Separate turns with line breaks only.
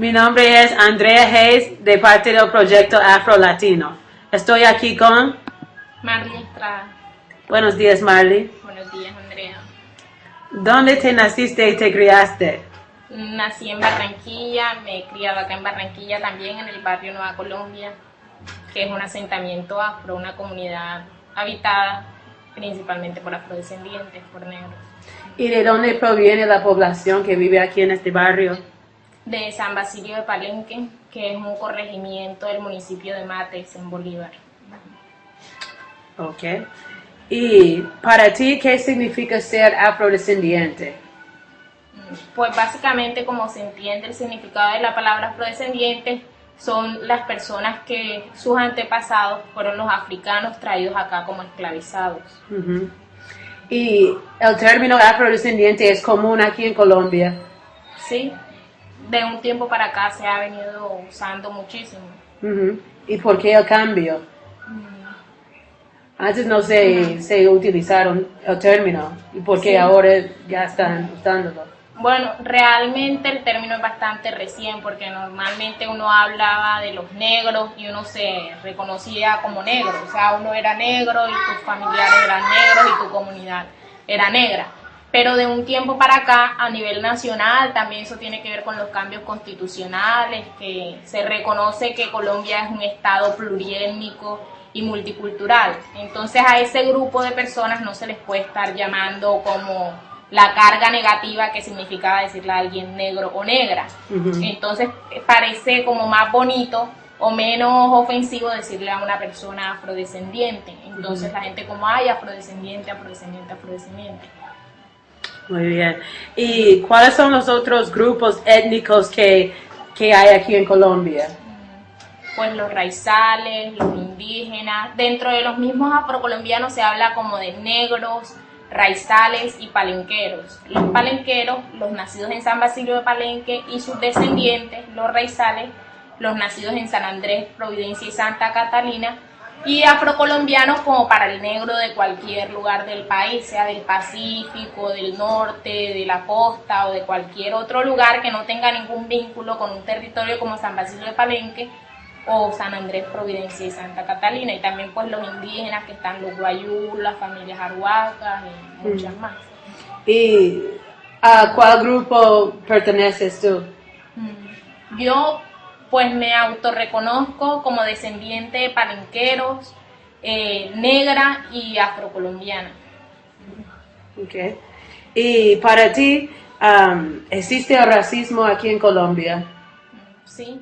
Mi nombre es Andrea Hayes de parte del proyecto Afro Latino. Estoy aquí con...
Marley Estrada.
Buenos días, Marley.
Buenos días, Andrea.
¿Dónde te naciste y te criaste?
Nací en Barranquilla, me he criado acá en Barranquilla también, en el barrio Nueva Colombia, que es un asentamiento afro, una comunidad habitada principalmente por afrodescendientes, por negros.
¿Y de dónde proviene la población que vive aquí en este barrio?
De San Basilio de Palenque, que es un corregimiento del municipio de Mates, en Bolívar.
Ok. ¿Y para ti qué significa ser afrodescendiente?
Pues básicamente como se entiende el significado de la palabra afrodescendiente, son las personas que sus antepasados fueron los africanos traídos acá como esclavizados.
¿Y el término afrodescendiente es común aquí en Colombia?
Sí, de un tiempo para acá se ha venido usando muchísimo.
¿Y por qué el cambio? Antes no se, se utilizaron el término. ¿Y por qué
Sí.
ahora ya están usándolo?
Bueno, realmente el término es bastante recién porque normalmente uno hablaba de los negros y uno se reconocía como negro, o sea, uno era negro y tus familiares eran negros y tu comunidad era negra. Pero de un tiempo para acá, a nivel nacional, también eso tiene que ver con los cambios constitucionales, que se reconoce que Colombia es un estado pluriétnico y multicultural. Entonces a ese grupo de personas no se les puede estar llamando como la carga negativa que significaba decirle a alguien negro o negra. Entonces parece como más bonito o menos ofensivo decirle a una persona afrodescendiente. Entonces la gente como, ay, afrodescendiente, afrodescendiente, afrodescendiente.
Muy bien. ¿Y cuáles son los otros grupos étnicos que, que hay aquí en Colombia?
Pues los raizales, los indígenas. Dentro de los mismos afrocolombianos se habla como de negros, raizales y palenqueros. Los palenqueros, los nacidos en San Basilio de Palenque y sus descendientes, los raizales, los nacidos en San Andrés, Providencia y Santa Catalina, y afrocolombianos como para el negro de cualquier lugar del país, sea del Pacífico, del norte, de la costa o de cualquier otro lugar que no tenga ningún vínculo con un territorio como San Basilio de Palenque o San Andrés, Providencia y Santa Catalina, y también pues los indígenas que están los guayú, las familias arhuacas y muchas más.
¿Y a cuál grupo perteneces tú?
Mm. Yo pues me autorreconozco como descendiente de palenqueros, eh, negra y afrocolombiana.
Okay. ¿Y para ti um, existe el racismo aquí en Colombia?
Sí,